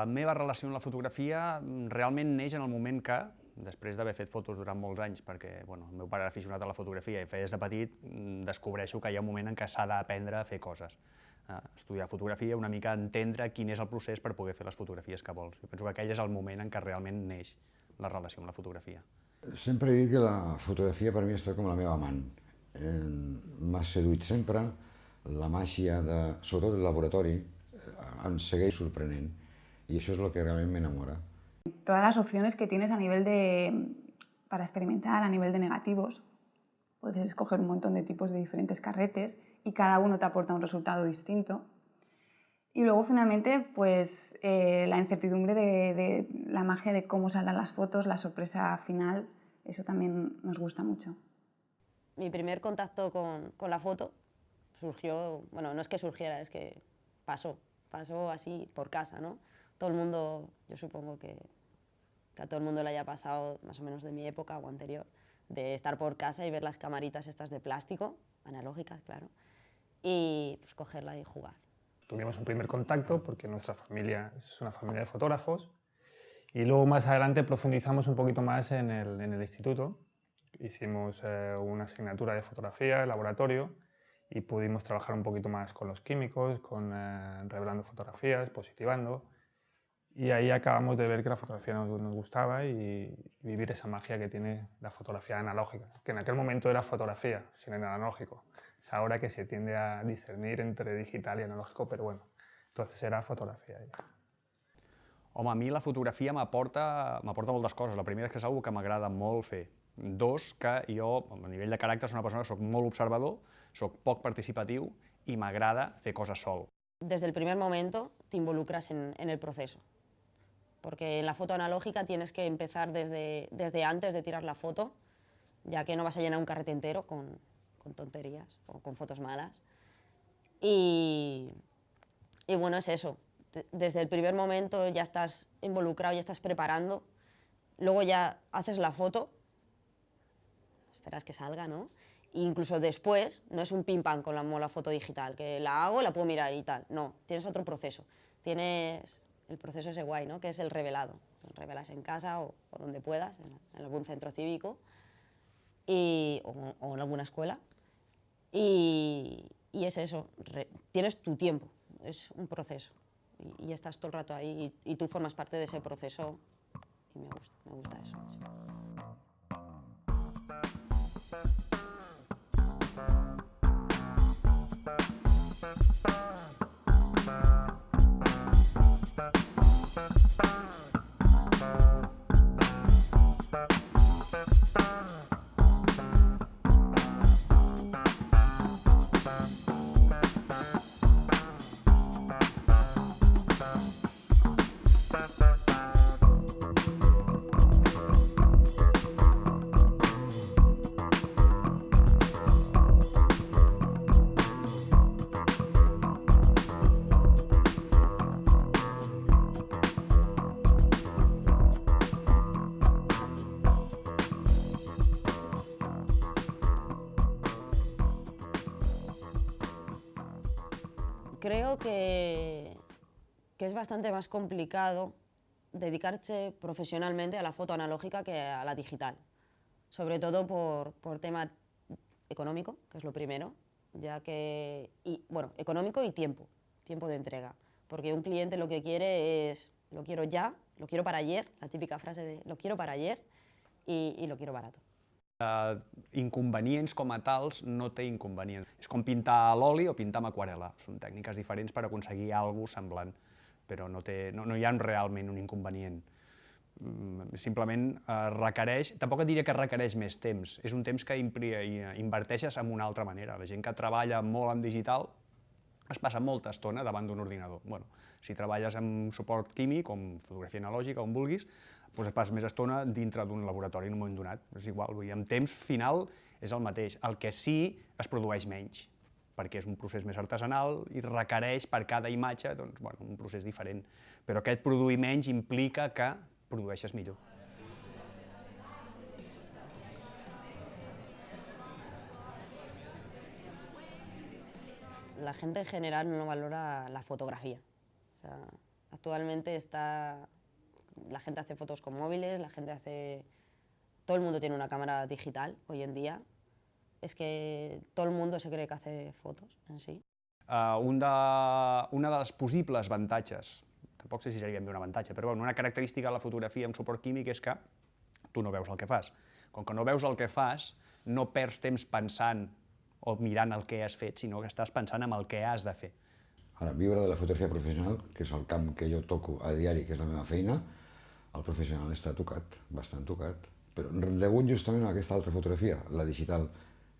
la meva relació amb la fotografia realment neix en el moment que, després d'haver fet fotos durant molts anys, perquè bueno, el meu pare era aficionat a la fotografia i feia des de petit, mm, descobreixo que hi ha un moment en què s'ha d'aprendre a fer coses. Uh, estudiar fotografia, una mica entendre quin és el procés per poder fer les fotografies que vols. Jo penso que aquell és el moment en què realment neix la relació amb la fotografia. Sempre he dit que la fotografia per mi està com la meva amant. Eh, M'ha seduït sempre, la màgia, de, sobretot del laboratori, eh, em segueix sorprenent i això és el que realment m'enamora. Todas las opciones que tienes a nivel de, para experimentar, a nivel de negativos, puedes escoger un montón de tipos de diferentes carretes y cada uno te aporta un resultado distinto. Y luego finalmente, pues eh, la incertidumbre de, de, la magia de cómo saldrán las fotos, la sorpresa final, eso también nos gusta mucho. Mi primer contacto con, con la foto surgió, bueno, no es que surgiera, es que pasó, pasó así por casa, ¿no? Todo el mundo, yo supongo que, que a todo el mundo le haya pasado, más o menos de mi época o anterior, de estar por casa y ver las camaritas estas de plástico, analógicas, claro, y pues cogerla y jugar. Tuvimos un primer contacto porque nuestra familia es una familia de fotógrafos y luego más adelante profundizamos un poquito más en el, en el instituto. Hicimos eh, una asignatura de fotografía, laboratorio, y pudimos trabajar un poquito más con los químicos, con, eh, revelando fotografías, positivando. Y ahí acabamos de ver que la fotografía nos, nos, gustaba y vivir esa magia que tiene la fotografía analógica, que en aquel momento era fotografía, sin el analógico. Es ahora que se tiende a discernir entre digital y analógico, pero bueno, entonces era fotografia. Home, a mi la fotografia m'aporta moltes coses. La primera és que és una que m'agrada molt fer. Dos, que jo, a nivell de caràcter, soc una persona que soc molt observador, soc poc participatiu i m'agrada fer coses sol. Desde el primer momento te involucras en, en el proceso. Porque en la foto analógica tienes que empezar desde, desde antes de tirar la foto, ya que no vas a llenar un carrete entero con, con tonterías o con fotos malas. Y, y, bueno, es eso. Desde el primer momento ya estás involucrado, ya estás preparando. Luego ya haces la foto, esperas que salga, ¿no? E incluso después, no es un pim pam con la, la foto digital, que la hago, la puedo mirar y tal. No, tienes otro proceso. Tienes el proceso ese guay, ¿no? que es el revelado. Revelas en casa o, donde puedas, en, algún centro cívico y, o, en alguna escuela. Y, es eso, tienes tu tiempo, es un proceso. Y, estás todo el rato ahí y, tú formas parte de ese proceso y me gusta, me gusta eso. Que, que, es bastante más complicado dedicarse profesionalmente a la foto analógica que a la digital, sobre todo por, por tema económico, que es lo primero, ya que, y, bueno, económico y tiempo, tiempo de entrega, porque un cliente lo que quiere es, lo quiero ya, lo quiero para ayer, la típica frase de lo quiero para ayer y, y lo quiero barato. Uh, inconvenients com a tals no té inconvenients. És com pintar a l'oli o pintar amb aquarela. Són tècniques diferents per aconseguir alguna semblant, però no, té, no, no hi ha realment un inconvenient. Mm, simplement eh, requereix, tampoc et diria que requereix més temps, és un temps que inverteixes en una altra manera. La gent que treballa molt en digital es passa molta estona davant d'un ordinador. Bueno, si treballes amb suport químic, com fotografia analògica, on vulguis, doncs et passes més estona dintre d'un laboratori en un moment donat. És igual, vull dir, en temps final és el mateix. El que sí es produeix menys, perquè és un procés més artesanal i requereix per cada imatge doncs, bueno, un procés diferent. Però aquest produir menys implica que produeixes millor. La gente en general no valora la fotografía. O sea, Actualmente está... La gente hace fotos con móviles, la gente hace... Todo el mundo tiene una cámara digital hoy en día. És que tot el món se cree que hace fotos en si. Uh, un de, una de les possibles avantatges, tampoc sé si seria un avantatge, però bueno, una característica de la fotografia amb suport químic és que tu no veus el que fas. Com que no veus el que fas, no perds temps pensant o mirant el que has fet, sinó que estàs pensant en el que has de fer. Ara, viure de la fotografia professional, que és el camp que jo toco a diari, que és la meva feina, el professional està tocat, bastant tocat. Però degut justament a aquesta altra fotografia, la digital,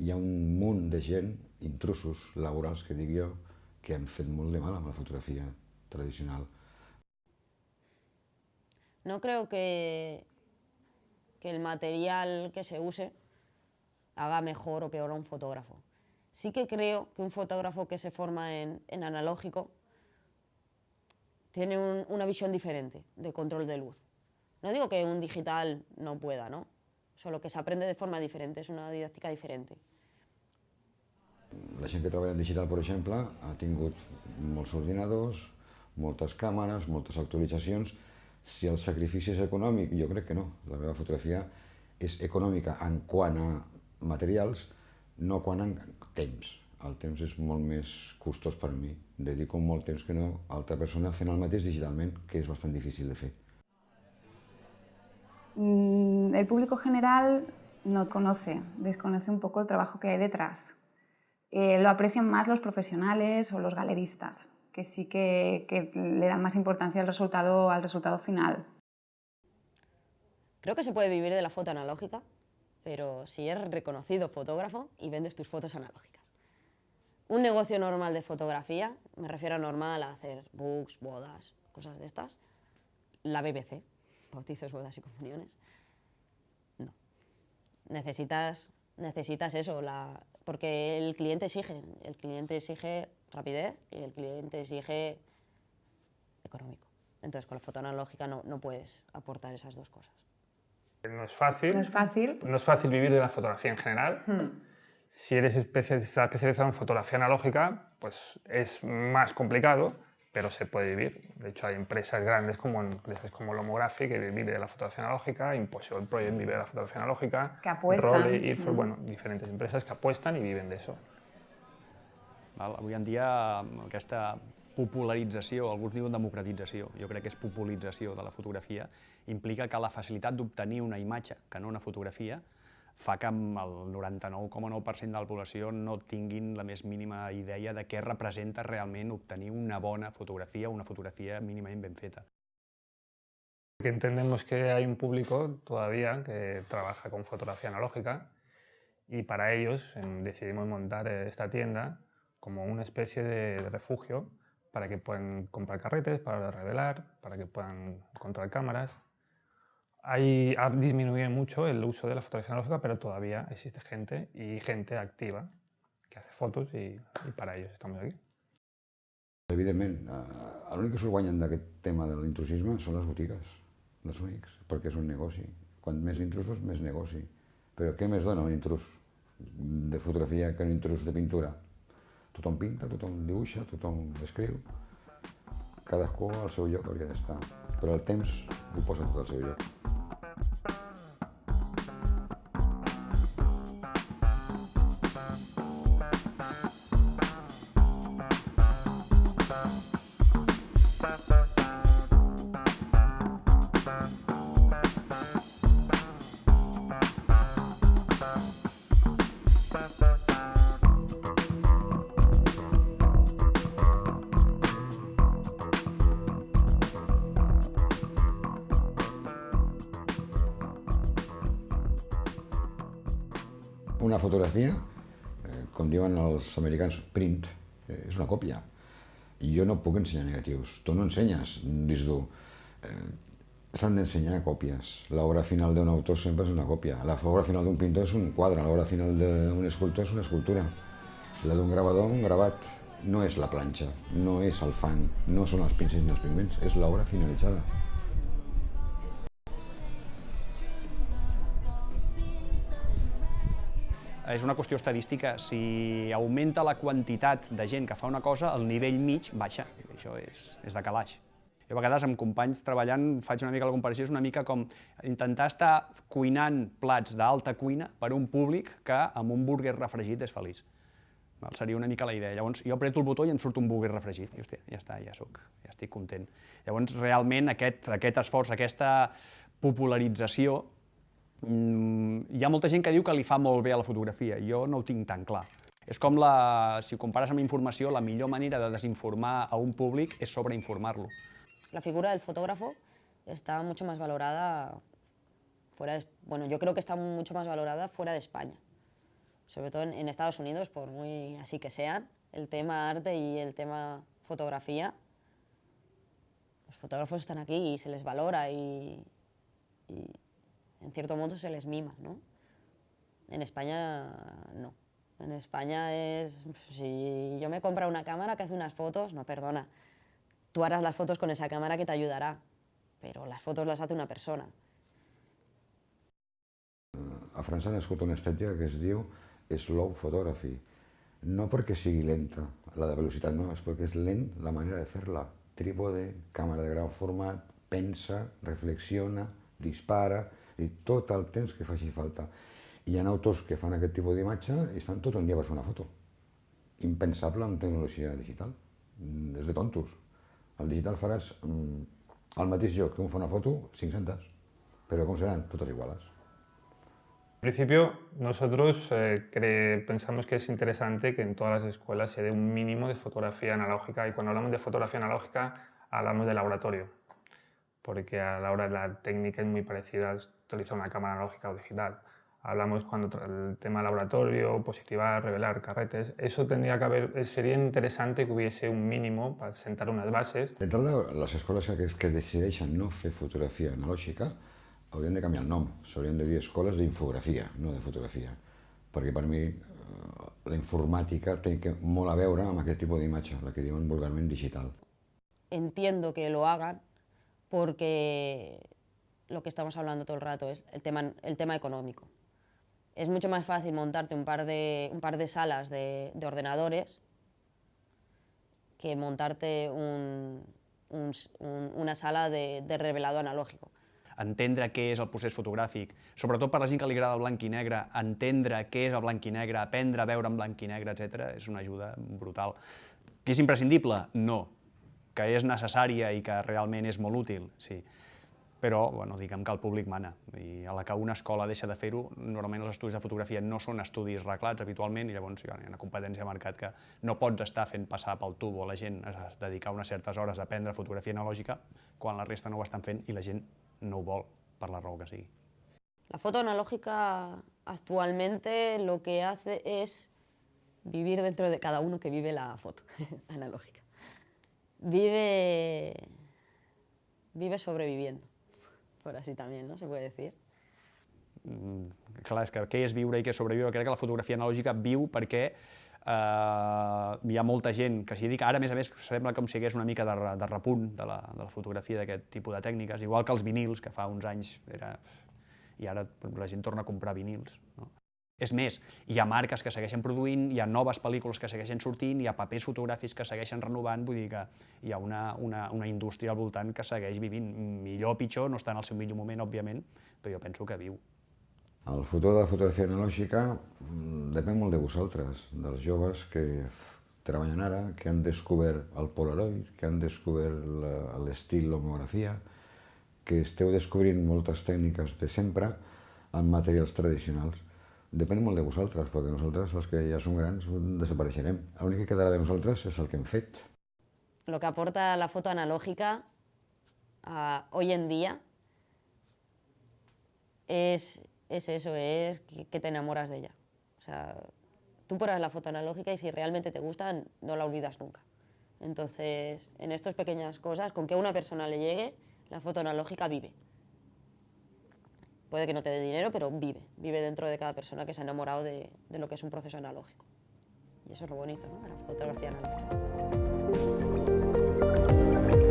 hi ha un munt de gent, intrusos laborals, que dic jo, que han fet molt de mal amb la fotografia tradicional. No creo que, que el material que se use haga mejor o peor a un fotógrafo. Sí que creo que un fotógrafo que se forma en, en analógico tiene un, una visión diferente de control de luz. No digo que un digital no pueda, ¿no? solo que s'aprende de forma diferent, és una didàctica diferent. La gent que treballa en digital, per exemple, ha tingut molts ordinadors, moltes càmeres, moltes actualitzacions. Si el sacrifici és econòmic, jo crec que no. La meva fotografia és econòmica en quant a materials, no quant a temps. El temps és molt més costós per mi. Dedico molt temps que no a altra persona fent el mateix digitalment, que és bastant difícil de fer. Mm, el público general no conoce, desconoce un poco el trabajo que hay detrás. Eh, lo aprecian más los profesionales o los galeristas, que sí que, que, le dan más importancia al resultado, al resultado final. Creo que se puede vivir de la foto analógica, pero si eres reconocido fotógrafo y vendes tus fotos analógicas. Un negocio normal de fotografía, me refiero a normal a hacer books, bodas, cosas de estas, la BBC, bautizos, bodas y comuniones. No. Necesitas, necesitas eso, la, porque el cliente exige, el cliente exige rapidez y el cliente exige económico. Entonces con la foto analógica no, no puedes aportar esas dos cosas. No es fácil. No es fácil. No es fácil vivir de la fotografía en general. Hmm. Si eres especializado en fotografía analógica, pues es más complicado, pero se puede vivir. De hecho, hay empresas grandes como empresas como Lomography que viven de la fotografía analógica, Impossible Project vive de la fotografía analógica, que apuestan. Role, Ilford, mm. bueno, diferents empreses que apuesten i viven d'això. Avui en dia aquesta popularització, alguns diuen democratització, jo crec que és popularització de la fotografia, implica que la facilitat d'obtenir una imatge, que no una fotografia, fa que el 99,9% de la població no tinguin la més mínima idea de què representa realment obtenir una bona fotografia, una fotografia mínimament ben feta. Que entendemos que hay un público todavía que trabaja con fotografía analógica y para ellos decidimos montar esta tienda como una especie de refugio para que puedan comprar carretes, para revelar, para que puedan encontrar cámaras Hay, ha disminuido mucho el uso de la fotografía analógica, pero todavía existe gente y gente activa que hace fotos i, i per a ells estem aquí. Evidentment, l'únic que s'ho guanyen d'aquest tema de l'intrusisme són les botigues, els únics, perquè és un negoci. Quan més intrusos, més negoci. Però què més dona un intrus de fotografia que un intrus de pintura? Tothom pinta, tothom dibuixa, tothom escriu. Cadascú al seu lloc hauria d'estar. Però el temps ho posa tot al seu lloc. Fotografia, eh, com diuen els americans, print, eh, és una còpia. I jo no puc ensenyar negatius. Tu no ensenyes disc dur. Eh, S'han d'ensenyar còpies. L'obra final d'un autor sempre és una còpia. L'obra final d'un pintor és un quadre, l'obra final d'un escultor és una escultura. La d'un gravador, un gravat. No és la planxa, no és el fang, no són els pincells ni els pigments, és l'obra finalitzada. És una qüestió estadística. Si augmenta la quantitat de gent que fa una cosa, el nivell mig baixa. Això és, és de calaix. Jo a vegades amb companys treballant faig una mica la comparació, és una mica com intentar estar cuinant plats d'alta cuina per un públic que amb un burger refregit és feliç. Val? Seria una mica la idea. Llavors, jo apreto el botó i em surt un burger refregit. I, hòstia, ja està, ja, soc, ja estic content. Llavors, realment, aquest, aquest esforç, aquesta popularització, hi ha molta gent que diu que li fa molt bé a la fotografia. Jo no ho tinc tan clar. És com, la, si ho compares amb informació, la millor manera de desinformar a un públic és sobreinformar-lo. La figura del fotógrafo está mucho más valorada fuera de, bueno, yo creo que está mucho más valorada fuera de España. Sobre todo en, en Estados Unidos, por muy así que sean, el tema arte y el tema fotografía, los fotógrafos están aquí y se les valora y, y en cierto modo se les mima, ¿no? En España no. En España es, si yo me compro una cámara que hace unas fotos, no, perdona, tú harás las fotos con esa cámara que te ayudarà, però les fotos les hace una persona. A França ha nascut una estètica que es diu slow photography. No perquè sigui lenta, la de velocitat no, és perquè és lent la manera de fer-la. Trípode, càmera de gran format, pensa, reflexiona, dispara, i tot el temps que faci falta. Hi ha autors que fan aquest tipus d'imatge i estan tot un dia per fer una foto. Impensable amb tecnologia digital. Mm, és de tontos. Al digital faràs mm, el mateix joc que un fa una foto, 500, però com seran? Totes iguales. En principio, nosotros eh, pensamos que es interesante que en todas las escuelas se dé un mínimo de fotografía analógica y cuando hablamos de fotografía analógica hablamos de laboratorio, porque a la hora de la técnica es muy parecida a utilizar una cámara analógica o digital. Hablamos cuando el tema laboratorio, positivar, revelar carretes, eso tendría que haber, sería interesante que hubiese un mínimo para sentar unas bases. D'entrada, les escoles que, que decideixen no fer fotografia analògica haurien de canviar el nom, s'haurien de dir escoles d'infografia, no de fotografia, perquè per mi eh, la informàtica té que, molt a veure amb aquest tipus d'imatge, la que diuen vulgarment digital. Entiendo que lo hagan porque lo que estamos hablando todo el rato es el tema, el tema económico. Es mucho más fácil montarte un par de, un par de salas de, de ordenadores que montarte un, un, un, una sala de, de revelado analógico. entendre què és el procés fotogràfic, sobretot per la gent que li agrada el blanc i negre, entendre què és el blanc i negre, aprendre a veure en blanc i negre, etc., és una ajuda brutal. Que és imprescindible? No. Que és necessària i que realment és molt útil? Sí però bueno, diguem que el públic mana. I a la que una escola deixa de fer-ho, normalment els estudis de fotografia no són estudis reglats habitualment i llavors hi ha una competència de mercat que no pots estar fent passar pel tubo a la gent a dedicar unes certes hores a aprendre fotografia analògica quan la resta no ho estan fent i la gent no ho vol, per la raó que sigui. La foto analógica actualmente lo que hace es vivir dentro de cada uno que vive la foto analógica. Vive, vive sobreviviendo, por así también, ¿no? Se puede decir. Mm, clar, és que què és viure i què és sobreviure? Crec que la fotografia analògica viu perquè Uh, hi ha molta gent que s'hi dedica, ara a més a més sembla com si hi hagués una mica de, de repunt de la, de la fotografia d'aquest tipus de tècniques, igual que els vinils, que fa uns anys era... i ara la gent torna a comprar vinils. No? És més, hi ha marques que segueixen produint, hi ha noves pel·lícules que segueixen sortint, hi ha papers fotogràfics que segueixen renovant, vull dir que hi ha una, una, una indústria al voltant que segueix vivint. Millor o pitjor, no està en el seu millor moment, òbviament, però jo penso que viu. El futur de la fotografia analògica mm, depèn molt de vosaltres, dels joves que treballen ara, que han descobert el Polaroid, que han descobert l'estil l'homografia, que esteu descobrint moltes tècniques de sempre en materials tradicionals. Depèn molt de vosaltres, perquè nosaltres, els que ja som grans, desapareixerem. L'únic que quedarà de nosaltres és el que hem fet. Lo que aporta la foto analógica uh, hoy en día es es eso, es que, te enamoras de ella. O sea, tú pruebas la foto analógica y si realmente te gusta, no la olvidas nunca. Entonces, en estas pequeñas cosas, con que una persona le llegue, la foto analógica vive. Puede que no te dé dinero, pero vive. Vive dentro de cada persona que se ha enamorado de, de lo que es un proceso analógico. Y eso es lo bonito, ¿no? De la fotografía analógica.